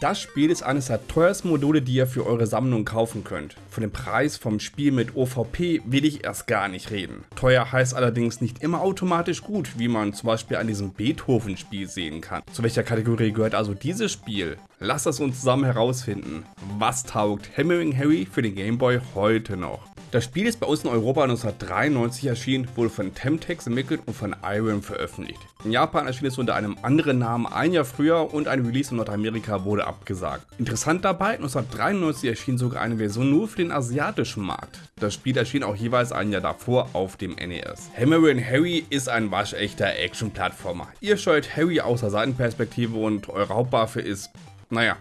Das Spiel ist eines der teuersten Module, die ihr für eure Sammlung kaufen könnt. Von dem Preis vom Spiel mit OVP will ich erst gar nicht reden. Teuer heißt allerdings nicht immer automatisch gut, wie man zum Beispiel an diesem Beethoven-Spiel sehen kann. Zu welcher Kategorie gehört also dieses Spiel? Lasst es uns zusammen herausfinden. Was taugt Hammering Harry für den Gameboy heute noch? Das Spiel ist bei uns in Europa 1993 erschienen, wurde von Temtex entwickelt und von Irem veröffentlicht. In Japan erschien es unter einem anderen Namen ein Jahr früher und ein Release in Nordamerika wurde abgesagt. Interessant dabei, 1993 erschien sogar eine Version nur für den asiatischen Markt. Das Spiel erschien auch jeweils ein Jahr davor auf dem NES. Hammerin Harry ist ein waschechter Action-Plattformer. Ihr steuert Harry aus der Seitenperspektive und eure Hauptwaffe ist, naja,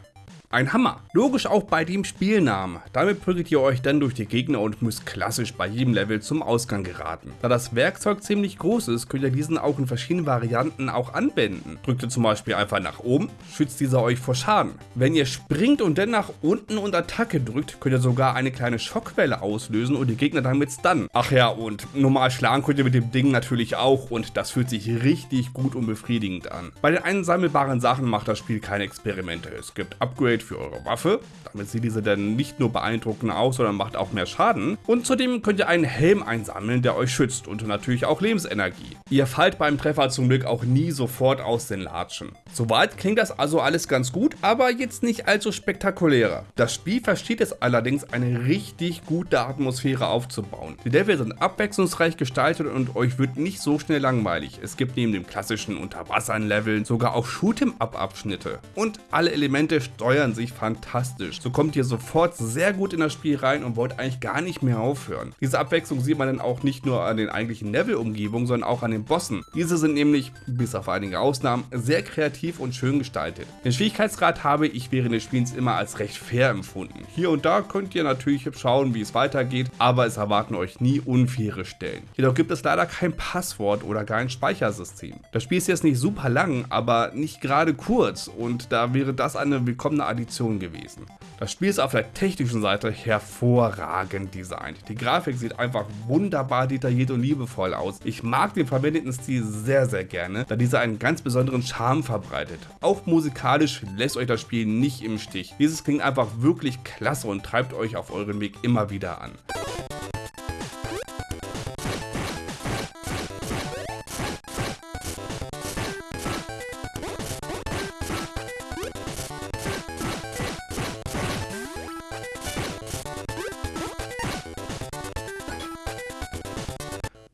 ein Hammer. Logisch auch bei dem Spielnamen. Damit prügelt ihr euch dann durch die Gegner und müsst klassisch bei jedem Level zum Ausgang geraten. Da das Werkzeug ziemlich groß ist, könnt ihr diesen auch in verschiedenen Varianten auch anwenden. Drückt ihr zum Beispiel einfach nach oben, schützt dieser euch vor Schaden. Wenn ihr springt und dann nach unten und Attacke drückt, könnt ihr sogar eine kleine Schockwelle auslösen und die Gegner damit stunnen. Ach ja, und normal schlagen könnt ihr mit dem Ding natürlich auch und das fühlt sich richtig gut und befriedigend an. Bei den einsammelbaren Sachen macht das Spiel keine Experimente. Es gibt Upgrade für eure Waffe. Damit sieht diese dann nicht nur beeindruckend aus, sondern macht auch mehr Schaden. Und zudem könnt ihr einen Helm einsammeln, der euch schützt und natürlich auch Lebensenergie. Ihr fallt beim Treffer zum Glück auch nie sofort aus den Latschen. Soweit klingt das also alles ganz gut, aber jetzt nicht allzu spektakulärer. Das Spiel versteht es allerdings, eine richtig gute Atmosphäre aufzubauen. Die Level sind abwechslungsreich gestaltet und euch wird nicht so schnell langweilig. Es gibt neben dem klassischen Unterwasser-Leveln sogar auch Shoot'em-Up-Abschnitte. Und alle Elemente steuern sich fantastisch. So kommt ihr sofort sehr gut in das Spiel rein und wollt eigentlich gar nicht mehr aufhören. Diese Abwechslung sieht man dann auch nicht nur an den eigentlichen Level-Umgebungen, sondern auch an den Bossen. Diese sind nämlich, bis auf einige Ausnahmen, sehr kreativ und schön gestaltet. Den Schwierigkeitsgrad habe ich während des Spiels immer als recht fair empfunden. Hier und da könnt ihr natürlich schauen, wie es weitergeht, aber es erwarten euch nie unfaire Stellen. Jedoch gibt es leider kein Passwort oder gar ein Speichersystem. Das Spiel ist jetzt nicht super lang, aber nicht gerade kurz und da wäre das eine willkommene Addition gewesen. Das Spiel ist auf der technischen Seite hervorragend designt. Die Grafik sieht einfach wunderbar detailliert und liebevoll aus. Ich mag den verwendeten Stil sehr sehr gerne, da dieser einen ganz besonderen Charme verbreitet. Auch musikalisch lässt euch das Spiel nicht im Stich. Dieses klingt einfach wirklich klasse und treibt euch auf euren Weg immer wieder an.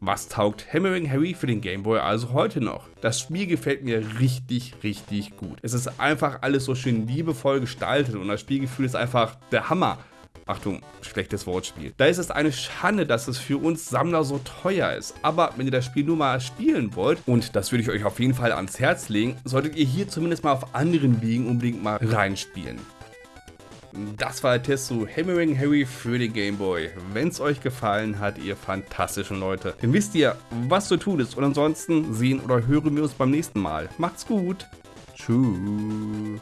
Was taugt Hammering Harry für den Game Boy also heute noch? Das Spiel gefällt mir richtig, richtig gut. Es ist einfach alles so schön liebevoll gestaltet und das Spielgefühl ist einfach der Hammer. Achtung, schlechtes Wortspiel. Da ist es eine Schande, dass es für uns Sammler so teuer ist. Aber wenn ihr das Spiel nur mal spielen wollt, und das würde ich euch auf jeden Fall ans Herz legen, solltet ihr hier zumindest mal auf anderen Wegen unbedingt mal reinspielen. Das war der Test zu Hammering Harry für den Game Boy. Wenn es euch gefallen hat, ihr fantastischen Leute, dann wisst ihr, was zu tun ist. Und ansonsten sehen oder hören wir uns beim nächsten Mal. Macht's gut. Tschüss.